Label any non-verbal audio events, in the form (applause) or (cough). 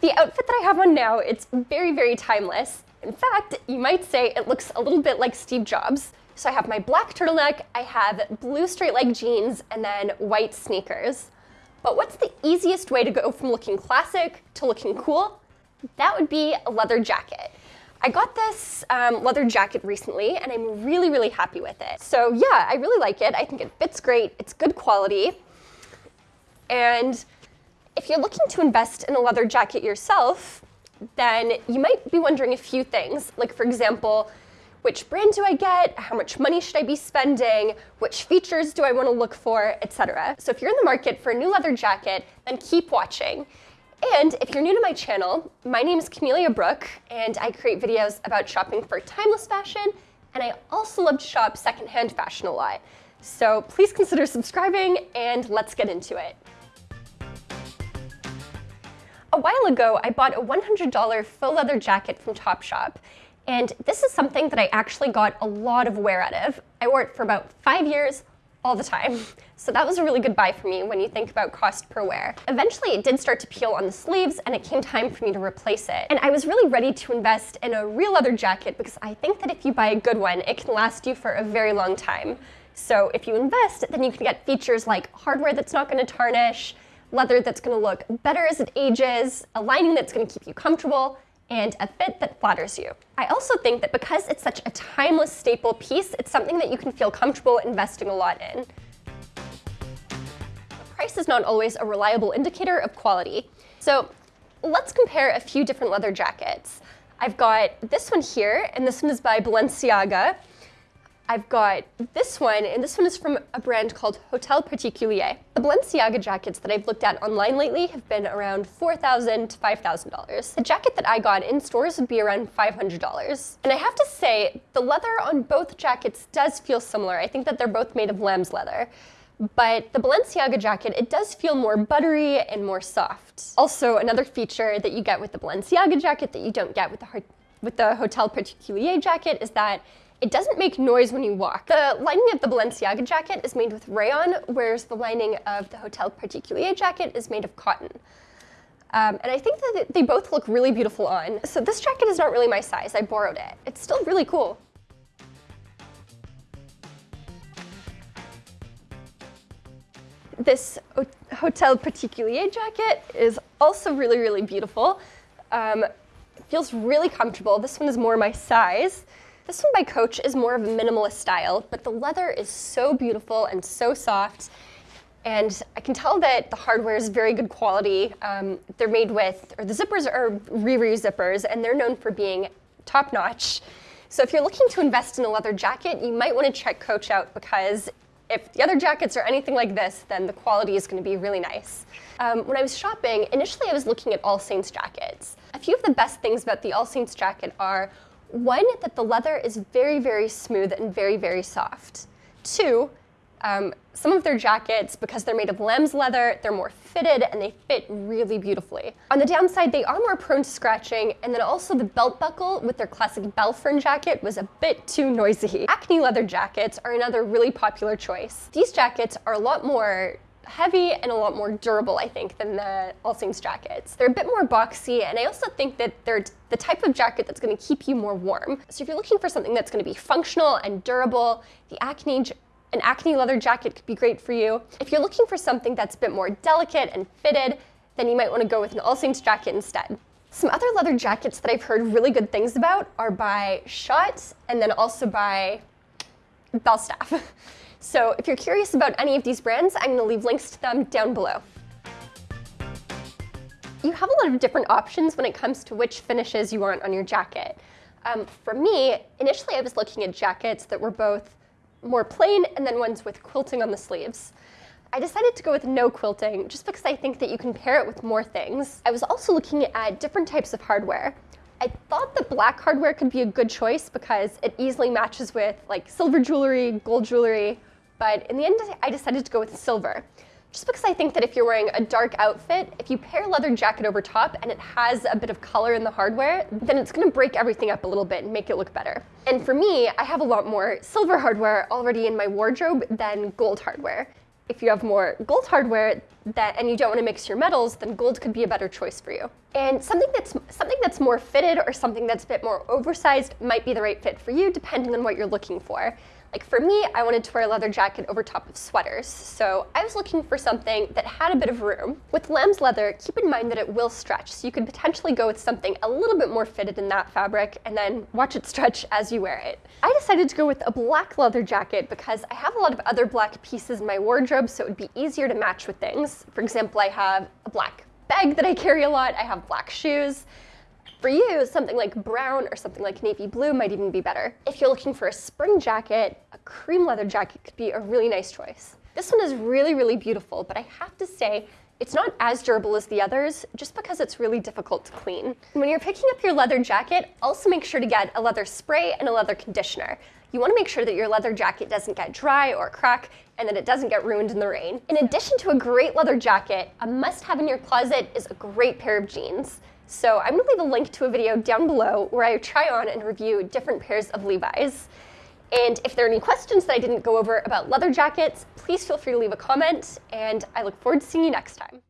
The outfit that I have on now, it's very, very timeless. In fact, you might say it looks a little bit like Steve Jobs. So I have my black turtleneck, I have blue straight leg jeans, and then white sneakers. But what's the easiest way to go from looking classic to looking cool? That would be a leather jacket. I got this um, leather jacket recently and I'm really, really happy with it. So yeah, I really like it. I think it fits great. It's good quality. And if you're looking to invest in a leather jacket yourself, then you might be wondering a few things. Like for example, which brand do I get? How much money should I be spending? Which features do I want to look for, etc. So if you're in the market for a new leather jacket, then keep watching. And if you're new to my channel, my name is Camelia Brooke, and I create videos about shopping for timeless fashion, and I also love to shop secondhand fashion a lot. So please consider subscribing, and let's get into it. A while ago, I bought a $100 faux leather jacket from Topshop, and this is something that I actually got a lot of wear out of. I wore it for about five years, all the time. (laughs) So that was a really good buy for me when you think about cost per wear. Eventually it did start to peel on the sleeves and it came time for me to replace it. And I was really ready to invest in a real leather jacket because I think that if you buy a good one, it can last you for a very long time. So if you invest, then you can get features like hardware that's not gonna tarnish, leather that's gonna look better as it ages, a lining that's gonna keep you comfortable, and a fit that flatters you. I also think that because it's such a timeless staple piece, it's something that you can feel comfortable investing a lot in. price is not always a reliable indicator of quality. So let's compare a few different leather jackets. I've got this one here, and this one is by Balenciaga. I've got this one, and this one is from a brand called Hotel Particulier. The Balenciaga jackets that I've looked at online lately have been around 4,000 to $5,000. The jacket that I got in stores would be around $500. And I have to say, the leather on both jackets does feel similar. I think that they're both made of lamb's leather. But the Balenciaga jacket, it does feel more buttery and more soft. Also, another feature that you get with the Balenciaga jacket that you don't get with the, with the Hotel Particulier jacket is that it doesn't make noise when you walk. The lining of the Balenciaga jacket is made with rayon, whereas the lining of the Hotel Particulier jacket is made of cotton. Um, and I think that they both look really beautiful on. So this jacket is not really my size, I borrowed it. It's still really cool. This Hotel Particulier jacket is also really, really beautiful. Um, feels really comfortable. This one is more my size. This one by Coach is more of a minimalist style, but the leather is so beautiful and so soft. And I can tell that the hardware is very good quality. Um, they're made with, or the zippers are Riri zippers, and they're known for being top notch. So if you're looking to invest in a leather jacket, you might want to check Coach out because if the other jackets are anything like this, then the quality is going to be really nice. Um, when I was shopping, initially I was looking at All Saints jackets. A few of the best things about the All Saints jacket are one, that the leather is very, very smooth and very, very soft. Two, um, some of their jackets, because they're made of lamb's leather, they're more fitted and they fit really beautifully. On the downside, they are more prone to scratching, and then also the belt buckle with their classic Balfern jacket was a bit too noisy. Acne leather jackets are another really popular choice. These jackets are a lot more heavy and a lot more durable, I think, than the All Saints jackets. They're a bit more boxy, and I also think that they're the type of jacket that's gonna keep you more warm. So if you're looking for something that's gonna be functional and durable, the Acne an acne leather jacket could be great for you. If you're looking for something that's a bit more delicate and fitted, then you might want to go with an All Saints jacket instead. Some other leather jackets that I've heard really good things about are by Schott and then also by Belstaff. (laughs) So if you're curious about any of these brands, I'm to leave links to them down below. You have a lot of different options when it comes to which finishes you want on your jacket. Um, for me, initially I was looking at jackets that were both more plain and then ones with quilting on the sleeves. I decided to go with no quilting just because I think that you can pair it with more things. I was also looking at different types of hardware. I thought that black hardware could be a good choice because it easily matches with like silver jewelry, gold jewelry, but in the end, I decided to go with silver. Just because I think that if you're wearing a dark outfit, if you pair a leather jacket over top and it has a bit of color in the hardware, then it's gonna break everything up a little bit and make it look better. And for me, I have a lot more silver hardware already in my wardrobe than gold hardware. If you have more gold hardware that, and you don't want to mix your metals, then gold could be a better choice for you. And something that's, something that's more fitted or something that's a bit more oversized might be the right fit for you depending on what you're looking for. Like for me, I wanted to wear a leather jacket over top of sweaters, so I was looking for something that had a bit of room. With lamb's leather, keep in mind that it will stretch, so you could potentially go with something a little bit more fitted in that fabric and then watch it stretch as you wear it. I decided to go with a black leather jacket because I have a lot of other black pieces in my wardrobe, so it would be easier to match with things. For example, I have a black bag that I carry a lot, I have black shoes, for you, something like brown or something like navy blue might even be better. If you're looking for a spring jacket, a cream leather jacket could be a really nice choice. This one is really, really beautiful, but I have to say, it's not as durable as the others just because it's really difficult to clean. When you're picking up your leather jacket, also make sure to get a leather spray and a leather conditioner. You want to make sure that your leather jacket doesn't get dry or crack and that it doesn't get ruined in the rain. In addition to a great leather jacket, a must-have in your closet is a great pair of jeans. So I'm gonna leave a link to a video down below where I try on and review different pairs of Levi's. And if there are any questions that I didn't go over about leather jackets, please feel free to leave a comment, and I look forward to seeing you next time.